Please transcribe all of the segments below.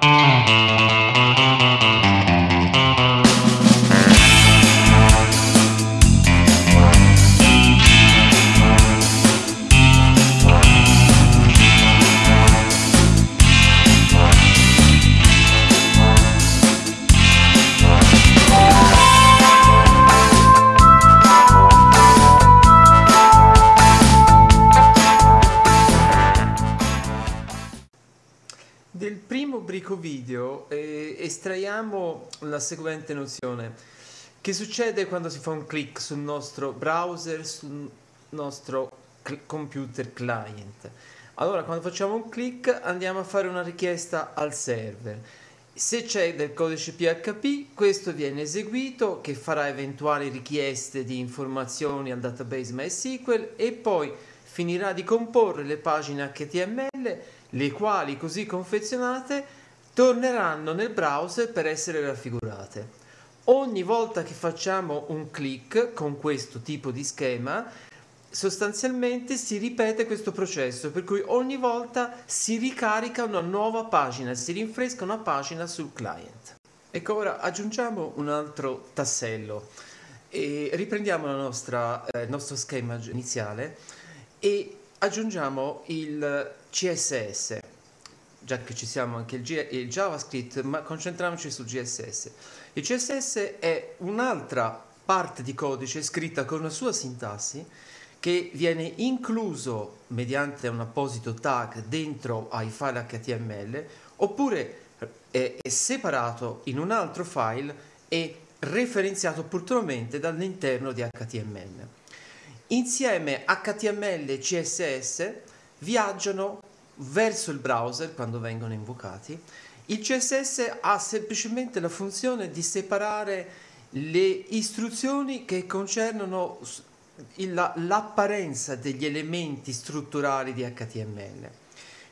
Mm-hmm. Del primo brico video eh, estraiamo la seguente nozione. Che succede quando si fa un clic sul nostro browser, sul nostro computer client? Allora, quando facciamo un clic andiamo a fare una richiesta al server. Se c'è del codice PHP, questo viene eseguito che farà eventuali richieste di informazioni al database MySQL e poi finirà di comporre le pagine HTML le quali così confezionate torneranno nel browser per essere raffigurate. Ogni volta che facciamo un clic con questo tipo di schema, sostanzialmente si ripete questo processo, per cui ogni volta si ricarica una nuova pagina, si rinfresca una pagina sul client. Ecco, ora aggiungiamo un altro tassello e riprendiamo nostra, eh, il nostro schema iniziale e aggiungiamo il CSS, già che ci siamo anche il, G il JavaScript, ma concentriamoci sul CSS. Il CSS è un'altra parte di codice scritta con una sua sintassi che viene incluso mediante un apposito tag dentro ai file HTML oppure è, è separato in un altro file e referenziato opportunamente dall'interno di HTML. Insieme HTML e CSS viaggiano verso il browser quando vengono invocati. Il CSS ha semplicemente la funzione di separare le istruzioni che concernono l'apparenza degli elementi strutturali di HTML.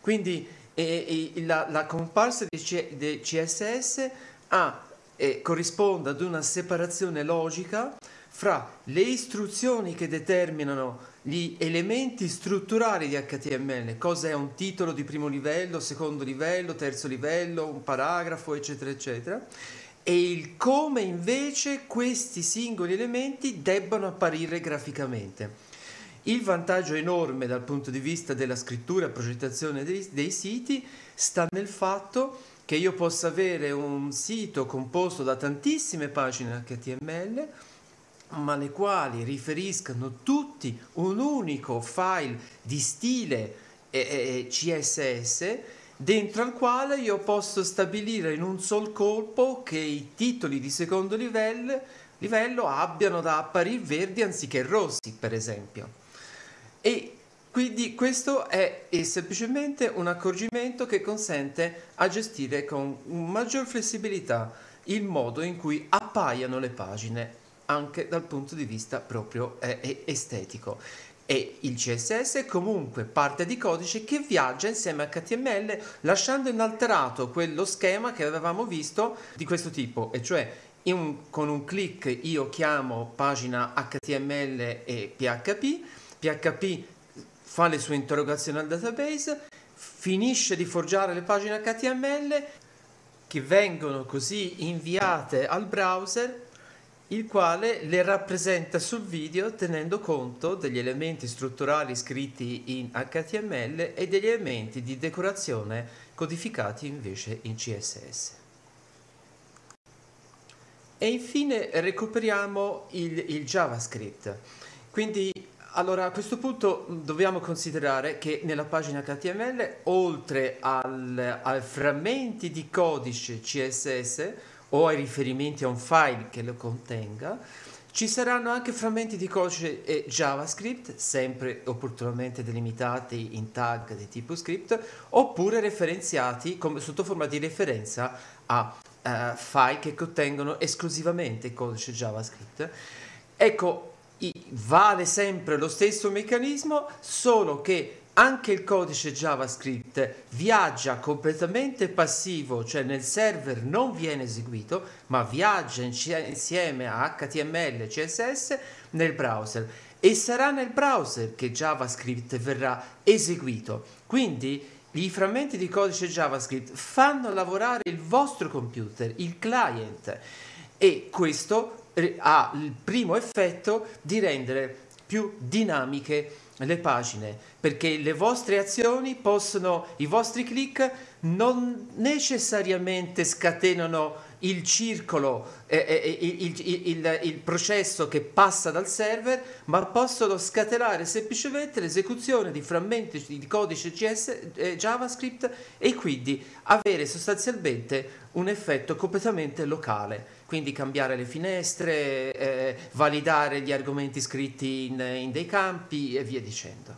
Quindi eh, la, la, comparsa del CSS ha, eh, corrisponde ad una separazione logica fra le istruzioni che determinano gli elementi strutturali di HTML, cosa è un titolo di primo livello, secondo livello, terzo livello, un paragrafo, eccetera, eccetera, e il come invece questi singoli elementi debbano apparire graficamente. Il vantaggio enorme dal punto di vista della scrittura e progettazione dei, dei siti sta nel fatto che io possa avere un sito composto da tantissime pagine HTML ma le quali riferiscano tutti un unico file di stile eh, CSS dentro al quale io posso stabilire in un sol colpo che i titoli di secondo livello, livello abbiano da apparire verdi anziché rossi per esempio. E quindi questo è, è semplicemente un accorgimento che consente a gestire con maggior flessibilità il modo in cui appaiano le pagine anche dal punto di vista proprio eh, estetico. E il CSS è comunque parte di codice che viaggia insieme a HTML lasciando inalterato quello schema che avevamo visto di questo tipo e cioè un, con un clic io chiamo pagina HTML e PHP PHP fa le sue interrogazioni al database finisce di forgiare le pagine HTML che vengono così inviate al browser il quale le rappresenta sul video tenendo conto degli elementi strutturali scritti in HTML e degli elementi di decorazione codificati invece in CSS. E infine recuperiamo il, il JavaScript. Quindi allora a questo punto dobbiamo considerare che nella pagina HTML oltre ai frammenti di codice CSS o ai riferimenti a un file che lo contenga, ci saranno anche frammenti di codice e JavaScript, sempre opportunamente delimitati in tag di tipo script, oppure referenziati come, sotto forma di referenza a uh, file che contengono esclusivamente codice JavaScript. Ecco, vale sempre lo stesso meccanismo, solo che anche il codice JavaScript viaggia completamente passivo, cioè nel server non viene eseguito, ma viaggia insieme a HTML e CSS nel browser e sarà nel browser che JavaScript verrà eseguito. Quindi i frammenti di codice JavaScript fanno lavorare il vostro computer, il client, e questo ha il primo effetto di rendere più dinamiche le pagine, perché le vostre azioni possono, i vostri click non necessariamente scatenano il circolo, eh, eh, il, il, il, il, processo che passa dal server, ma possono scatenare semplicemente l'esecuzione di frammenti di codice CS, eh, JavaScript e quindi avere sostanzialmente un effetto completamente locale. Quindi cambiare le finestre, eh, validare gli argomenti scritti in, in dei campi e via dicendo.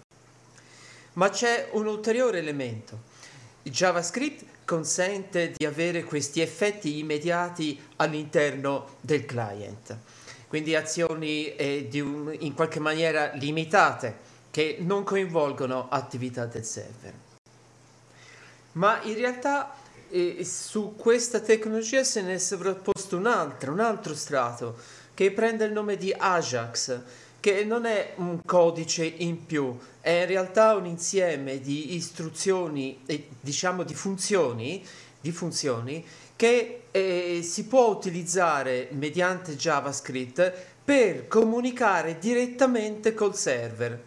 Ma c'è un ulteriore elemento. JavaScript consente di avere questi effetti immediati all'interno del client, quindi azioni eh, un, in qualche maniera limitate che non coinvolgono attività del server. Ma in realtà eh, su questa tecnologia se ne è sovrapposto un altro, un altro strato che prende il nome di Ajax, che non è un codice in più, è in realtà un insieme di istruzioni e diciamo di funzioni, di funzioni che eh, si può utilizzare mediante JavaScript per comunicare direttamente col server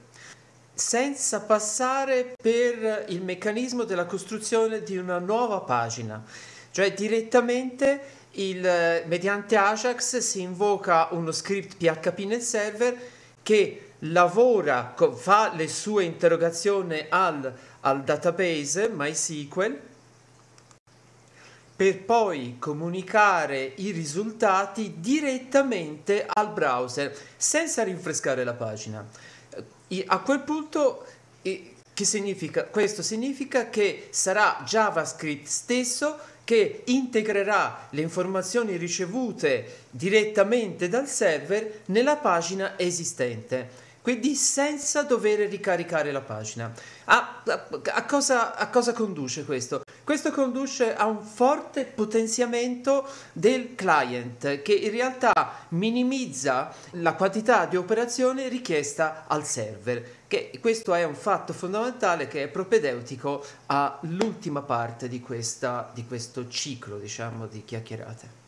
senza passare per il meccanismo della costruzione di una nuova pagina, cioè direttamente il, mediante Ajax si invoca uno script PHP nel server che lavora, fa le sue interrogazioni al, al database MySQL per poi comunicare i risultati direttamente al browser senza rinfrescare la pagina. A quel punto che significa? Questo significa che sarà JavaScript stesso che integrerà le informazioni ricevute direttamente dal server nella pagina esistente quindi senza dover ricaricare la pagina. A, a, a, cosa, a, cosa, conduce questo? Questo conduce a un forte potenziamento del client che in realtà minimizza la quantità di operazioni richiesta al server. Che questo è un fatto fondamentale che è propedeutico all'ultima parte di, questa, di questo ciclo diciamo, di chiacchierate.